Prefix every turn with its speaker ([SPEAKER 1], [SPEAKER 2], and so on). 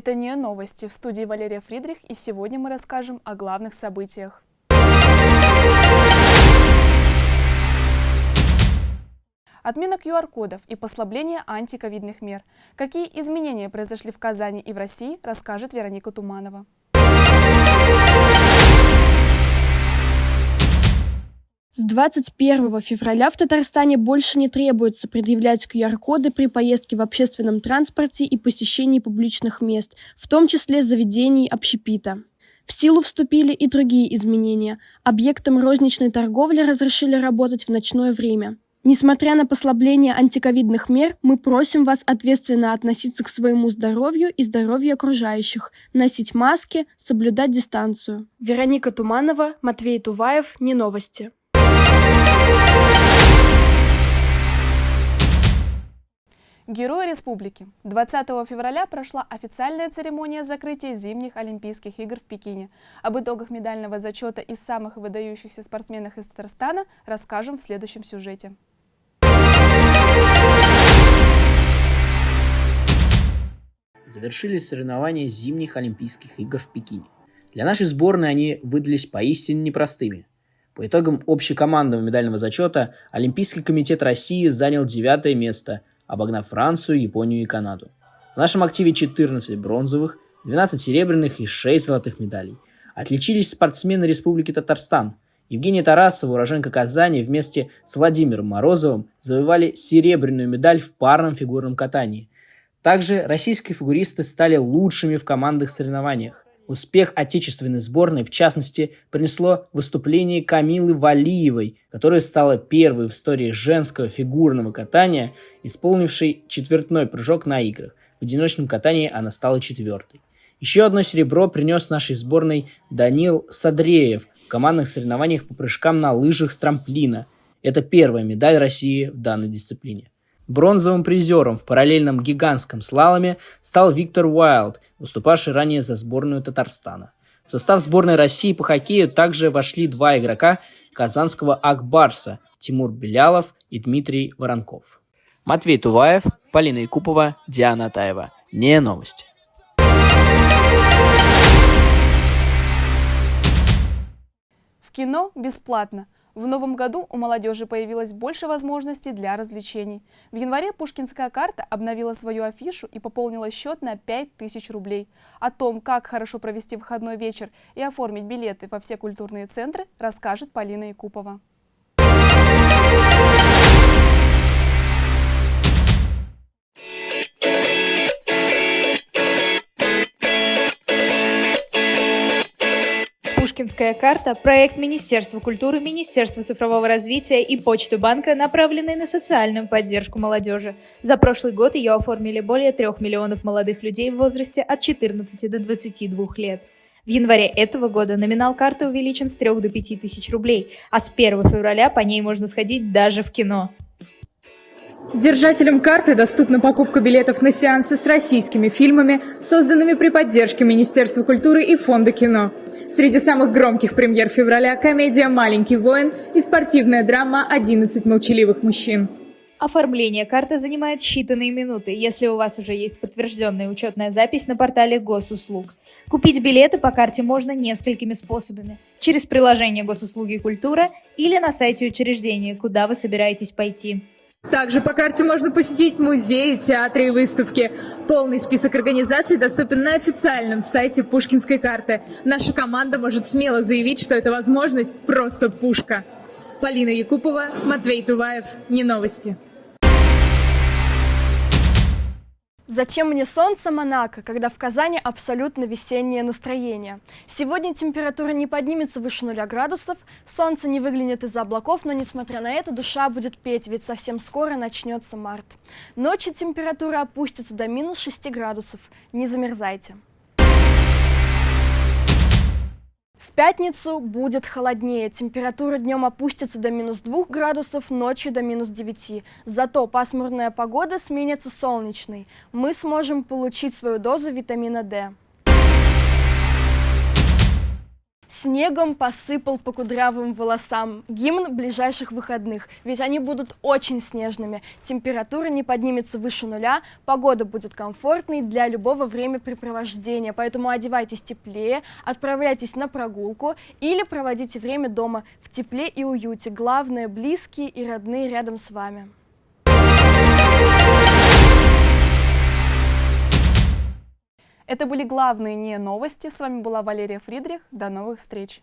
[SPEAKER 1] Это не новости. В студии Валерия Фридрих, и сегодня мы расскажем о главных событиях. Отмена QR-кодов и послабление антиковидных мер. Какие изменения произошли в Казани и в России, расскажет Вероника Туманова.
[SPEAKER 2] С 21 февраля в Татарстане больше не требуется предъявлять QR-коды при поездке в общественном транспорте и посещении публичных мест, в том числе заведений общепита. В силу вступили и другие изменения. Объектам розничной торговли разрешили работать в ночное время. Несмотря на послабление антиковидных мер, мы просим вас ответственно относиться к своему здоровью и здоровью окружающих, носить маски, соблюдать дистанцию. Вероника Туманова, Матвей Туваев, Не новости.
[SPEAKER 1] Герои Республики. 20 февраля прошла официальная церемония закрытия зимних Олимпийских игр в Пекине. Об итогах медального зачета и самых выдающихся спортсменах из Татарстана расскажем в следующем сюжете.
[SPEAKER 3] Завершились соревнования зимних Олимпийских игр в Пекине. Для нашей сборной они выдались поистине непростыми. По итогам общекомандного медального зачета Олимпийский комитет России занял девятое место, обогнав Францию, Японию и Канаду. В нашем активе 14 бронзовых, 12 серебряных и 6 золотых медалей. Отличились спортсмены Республики Татарстан. Евгения Тарасова, уроженка Казани, вместе с Владимиром Морозовым завоевали серебряную медаль в парном фигурном катании. Также российские фигуристы стали лучшими в командных соревнованиях. Успех отечественной сборной, в частности, принесло выступление Камилы Валиевой, которая стала первой в истории женского фигурного катания, исполнившей четвертной прыжок на играх. В одиночном катании она стала четвертой. Еще одно серебро принес нашей сборной Данил Садреев в командных соревнованиях по прыжкам на лыжах с трамплина. Это первая медаль России в данной дисциплине. Бронзовым призером в параллельном гигантском слаломе стал Виктор Уайлд, выступавший ранее за сборную Татарстана. В состав сборной России по хоккею также вошли два игрока казанского Акбарса – Тимур Белялов и Дмитрий Воронков. Матвей Туваев, Полина Якупова, Диана Атаева. Не новости.
[SPEAKER 1] В кино бесплатно – в новом году у молодежи появилось больше возможностей для развлечений. В январе Пушкинская карта обновила свою афишу и пополнила счет на 5000 рублей. О том, как хорошо провести выходной вечер и оформить билеты во все культурные центры, расскажет Полина Якупова.
[SPEAKER 4] Пушкинская карта – проект Министерства культуры, Министерства цифрового развития и Почты банка, направленный на социальную поддержку молодежи. За прошлый год ее оформили более трех миллионов молодых людей в возрасте от 14 до 22 лет. В январе этого года номинал карты увеличен с 3 до 5 тысяч рублей, а с 1 февраля по ней можно сходить даже в кино.
[SPEAKER 5] Держателям карты доступна покупка билетов на сеансы с российскими фильмами, созданными при поддержке Министерства культуры и Фонда кино. Среди самых громких премьер февраля комедия «Маленький воин» и спортивная драма «11 молчаливых мужчин».
[SPEAKER 4] Оформление карты занимает считанные минуты, если у вас уже есть подтвержденная учетная запись на портале госуслуг. Купить билеты по карте можно несколькими способами. Через приложение госуслуги культура или на сайте учреждения, куда вы собираетесь пойти.
[SPEAKER 5] Также по карте можно посетить музеи, театры и выставки. Полный список организаций доступен на официальном сайте Пушкинской карты. Наша команда может смело заявить, что эта возможность просто пушка. Полина Якупова, Матвей Туваев. Не новости.
[SPEAKER 2] Зачем мне солнце Монако, когда в Казани абсолютно весеннее настроение? Сегодня температура не поднимется выше нуля градусов, солнце не выглянет из-за облаков, но несмотря на это душа будет петь, ведь совсем скоро начнется март. Ночью температура опустится до минус 6 градусов, не замерзайте. В пятницу будет холоднее, температура днем опустится до минус 2 градусов, ночью до минус 9. Зато пасмурная погода сменится солнечной. Мы сможем получить свою дозу витамина D. Снегом посыпал по кудрявым волосам. Гимн ближайших выходных, ведь они будут очень снежными. Температура не поднимется выше нуля, погода будет комфортной для любого времяпрепровождения. Поэтому одевайтесь теплее, отправляйтесь на прогулку или проводите время дома в тепле и уюте. Главное, близкие и родные рядом с вами.
[SPEAKER 1] Это были главные не новости. С вами была Валерия Фридрих. До новых встреч!